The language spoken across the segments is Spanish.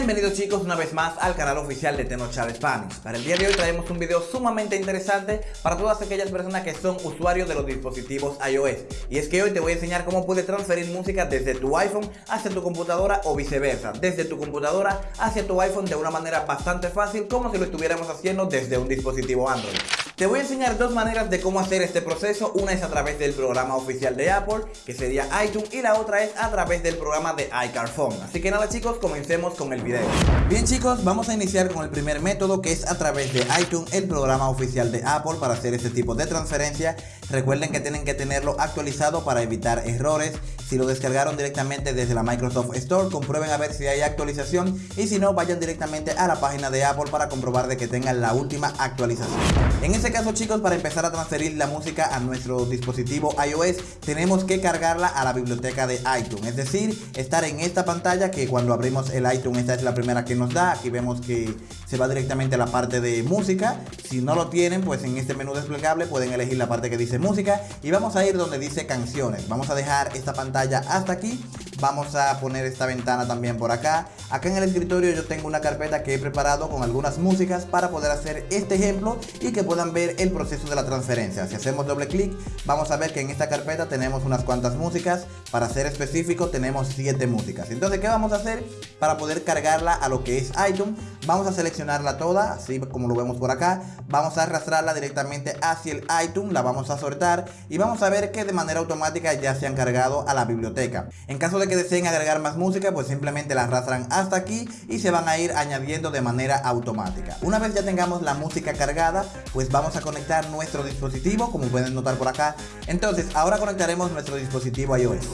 Bienvenidos chicos una vez más al canal oficial de Tenochal Spanish. Para el día de hoy traemos un video sumamente interesante para todas aquellas personas que son usuarios de los dispositivos iOS. Y es que hoy te voy a enseñar cómo puedes transferir música desde tu iPhone hacia tu computadora o viceversa, desde tu computadora hacia tu iPhone de una manera bastante fácil como si lo estuviéramos haciendo desde un dispositivo Android. Te voy a enseñar dos maneras de cómo hacer este proceso, una es a través del programa oficial de Apple, que sería iTunes, y la otra es a través del programa de iCarphone. Así que nada chicos, comencemos con el video. Bien chicos, vamos a iniciar con el primer método que es a través de iTunes, el programa oficial de Apple para hacer este tipo de transferencia. Recuerden que tienen que tenerlo actualizado para evitar errores. Si lo descargaron directamente desde la Microsoft Store, comprueben a ver si hay actualización y si no, vayan directamente a la página de Apple para comprobar de que tengan la última actualización. En ese caso chicos, para empezar a transferir la música a nuestro dispositivo iOS, tenemos que cargarla a la biblioteca de iTunes. Es decir, estar en esta pantalla que cuando abrimos el iTunes, esta es la primera que nos da. Aquí vemos que se va directamente a la parte de música. Si no lo tienen, pues en este menú desplegable pueden elegir la parte que dice música y vamos a ir donde dice canciones. Vamos a dejar esta pantalla hasta aquí Vamos a poner esta ventana también por acá. Acá en el escritorio yo tengo una carpeta que he preparado con algunas músicas para poder hacer este ejemplo y que puedan ver el proceso de la transferencia. Si hacemos doble clic, vamos a ver que en esta carpeta tenemos unas cuantas músicas. Para ser específico, tenemos 7 músicas. Entonces, ¿qué vamos a hacer para poder cargarla a lo que es iTunes? Vamos a seleccionarla toda, así como lo vemos por acá. Vamos a arrastrarla directamente hacia el iTunes, la vamos a soltar y vamos a ver que de manera automática ya se han cargado a la biblioteca. En caso de que deseen agregar más música pues simplemente la arrastran hasta aquí y se van a ir añadiendo de manera automática una vez ya tengamos la música cargada pues vamos a conectar nuestro dispositivo como pueden notar por acá entonces ahora conectaremos nuestro dispositivo iOS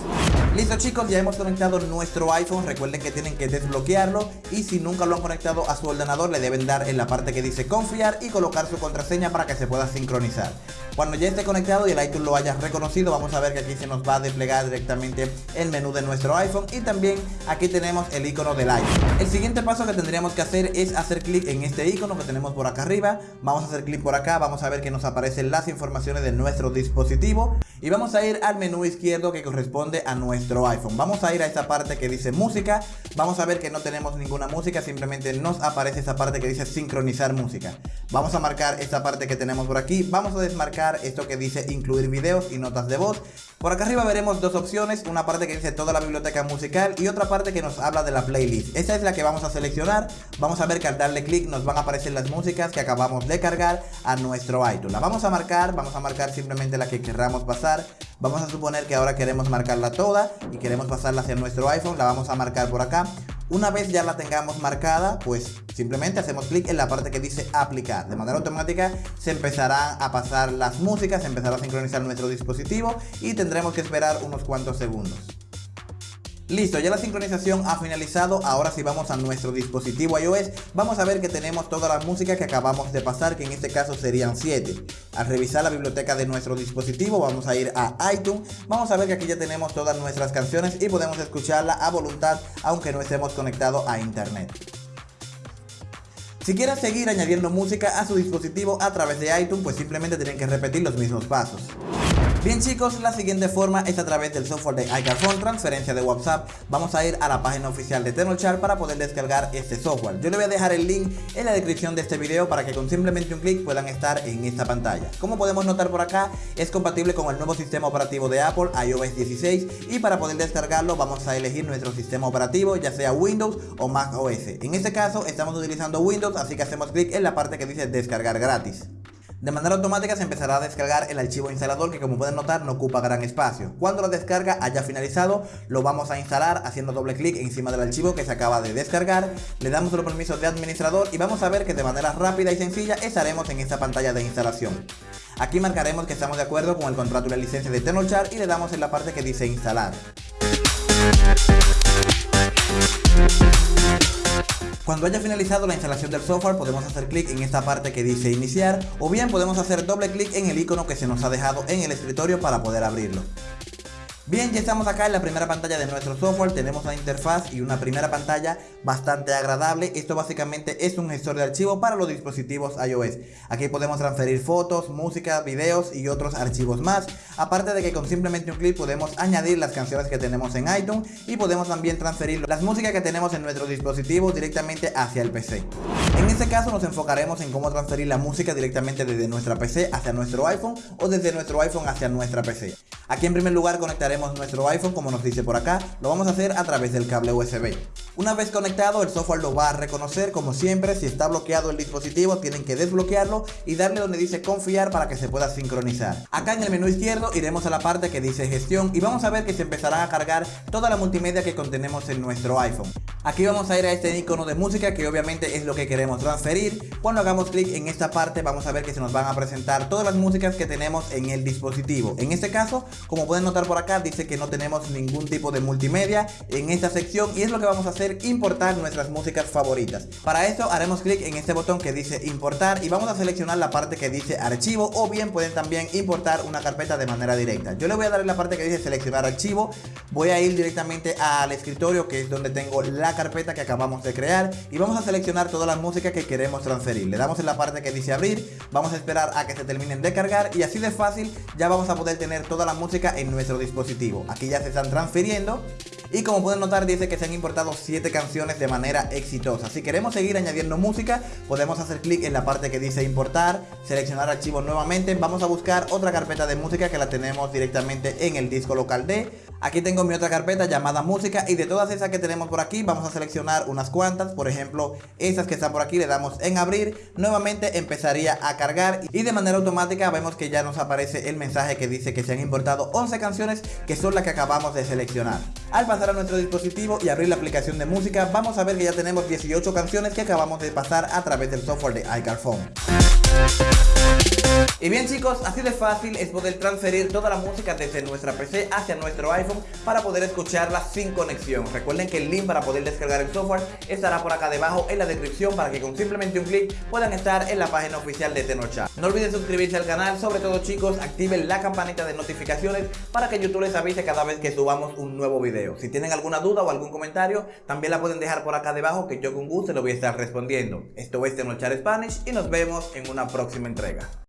Listo chicos, ya hemos conectado nuestro iPhone, recuerden que tienen que desbloquearlo y si nunca lo han conectado a su ordenador le deben dar en la parte que dice confiar y colocar su contraseña para que se pueda sincronizar. Cuando ya esté conectado y el iTunes lo haya reconocido, vamos a ver que aquí se nos va a desplegar directamente el menú de nuestro iPhone y también aquí tenemos el icono del iPhone. El siguiente paso que tendríamos que hacer es hacer clic en este icono que tenemos por acá arriba, vamos a hacer clic por acá, vamos a ver que nos aparecen las informaciones de nuestro dispositivo y vamos a ir al menú izquierdo que corresponde a nuestro iPhone. Vamos a ir a esta parte que dice música, vamos a ver que no tenemos ninguna música, simplemente nos aparece esta parte que dice sincronizar música. Vamos a marcar esta parte que tenemos por aquí, vamos a desmarcar esto que dice incluir videos y notas de voz. Por acá arriba veremos dos opciones, una parte que dice toda la biblioteca musical y otra parte que nos habla de la playlist. Esta es la que vamos a seleccionar, vamos a ver que al darle clic nos van a aparecer las músicas que acabamos de cargar a nuestro iTunes. La vamos a marcar, vamos a marcar simplemente la que querramos pasar. Vamos a suponer que ahora queremos marcarla toda y queremos pasarla hacia nuestro iPhone, la vamos a marcar por acá. Una vez ya la tengamos marcada, pues simplemente hacemos clic en la parte que dice aplicar. De manera automática se empezarán a pasar las músicas, se empezará a sincronizar nuestro dispositivo y tendremos que esperar unos cuantos segundos. Listo, ya la sincronización ha finalizado, ahora si vamos a nuestro dispositivo iOS, vamos a ver que tenemos toda la música que acabamos de pasar, que en este caso serían 7. Al revisar la biblioteca de nuestro dispositivo, vamos a ir a iTunes, vamos a ver que aquí ya tenemos todas nuestras canciones y podemos escucharla a voluntad, aunque no estemos conectados a internet. Si quieren seguir añadiendo música a su dispositivo a través de iTunes, pues simplemente tienen que repetir los mismos pasos. Bien chicos, la siguiente forma es a través del software de iCarphone, transferencia de WhatsApp. Vamos a ir a la página oficial de Tenochar para poder descargar este software. Yo le voy a dejar el link en la descripción de este video para que con simplemente un clic puedan estar en esta pantalla. Como podemos notar por acá, es compatible con el nuevo sistema operativo de Apple, iOS 16, y para poder descargarlo vamos a elegir nuestro sistema operativo, ya sea Windows o Mac OS. En este caso estamos utilizando Windows, así que hacemos clic en la parte que dice descargar gratis. De manera automática se empezará a descargar el archivo instalador que como pueden notar no ocupa gran espacio. Cuando la descarga haya finalizado lo vamos a instalar haciendo doble clic encima del archivo que se acaba de descargar, le damos los permisos de administrador y vamos a ver que de manera rápida y sencilla estaremos en esta pantalla de instalación. Aquí marcaremos que estamos de acuerdo con el contrato y la licencia de Tenochar y le damos en la parte que dice instalar. Cuando haya finalizado la instalación del software podemos hacer clic en esta parte que dice iniciar o bien podemos hacer doble clic en el icono que se nos ha dejado en el escritorio para poder abrirlo. Bien, ya estamos acá en la primera pantalla de nuestro software, tenemos la interfaz y una primera pantalla bastante agradable. Esto básicamente es un gestor de archivos para los dispositivos iOS. Aquí podemos transferir fotos, música, videos y otros archivos más. aparte de que con simplemente un clic podemos añadir las canciones que tenemos en iTunes y podemos también transferir las músicas que tenemos en nuestro dispositivo directamente hacia el PC. En este caso nos enfocaremos en cómo transferir la música directamente desde nuestra PC hacia nuestro iPhone o desde nuestro iPhone hacia nuestra PC. Aquí en primer lugar conectaremos nuestro iPhone como nos dice por acá, lo vamos a hacer a través del cable USB. Una vez conectado el software lo va a reconocer como siempre, si está bloqueado el dispositivo tienen que desbloquearlo y darle donde dice confiar para que se pueda sincronizar. Acá en el menú izquierdo iremos a la parte que dice gestión y vamos a ver que se empezará a cargar toda la multimedia que contenemos en nuestro iPhone. Aquí vamos a ir a este icono de música que obviamente es lo que queremos transferir. Cuando hagamos clic en esta parte vamos a ver que se nos van a presentar todas las músicas que tenemos en el dispositivo. En este caso, como pueden notar por acá, dice que no tenemos ningún tipo de multimedia en esta sección y es lo que vamos a hacer, importar nuestras músicas favoritas. Para esto haremos clic en este botón que dice importar y vamos a seleccionar la parte que dice archivo o bien pueden también importar una carpeta de manera directa. Yo le voy a dar en la parte que dice seleccionar archivo, voy a ir directamente al escritorio que es donde tengo la carpeta que acabamos de crear y vamos a seleccionar toda la música que queremos transferir. Le damos en la parte que dice abrir, vamos a esperar a que se terminen de cargar y así de fácil ya vamos a poder tener toda la música en nuestro dispositivo. Aquí ya se están transfiriendo y como pueden notar dice que se han importado 7 canciones de manera exitosa. Si queremos seguir añadiendo música podemos hacer clic en la parte que dice importar, seleccionar archivos nuevamente, vamos a buscar otra carpeta de música que la tenemos directamente en el disco local D. Aquí tengo mi otra carpeta llamada música y de todas esas que tenemos por aquí vamos a seleccionar unas cuantas, por ejemplo esas que están por aquí le damos en abrir, nuevamente empezaría a cargar y de manera automática vemos que ya nos aparece el mensaje que dice que se han importado 11 canciones que son las que acabamos de seleccionar. Al pasar a nuestro dispositivo y abrir la aplicación de música vamos a ver que ya tenemos 18 canciones que acabamos de pasar a través del software de iCarphone. Y bien chicos, así de fácil es poder transferir toda la música desde nuestra PC hacia nuestro iPhone para poder escucharla sin conexión. Recuerden que el link para poder descargar el software estará por acá debajo en la descripción para que con simplemente un clic puedan estar en la página oficial de Tenocha. No olviden suscribirse al canal, sobre todo chicos, activen la campanita de notificaciones para que YouTube les avise cada vez que subamos un nuevo video. Si tienen alguna duda o algún comentario, también la pueden dejar por acá debajo que yo con gusto lo voy a estar respondiendo. Esto es Tenochar Spanish y nos vemos en una próxima entrega.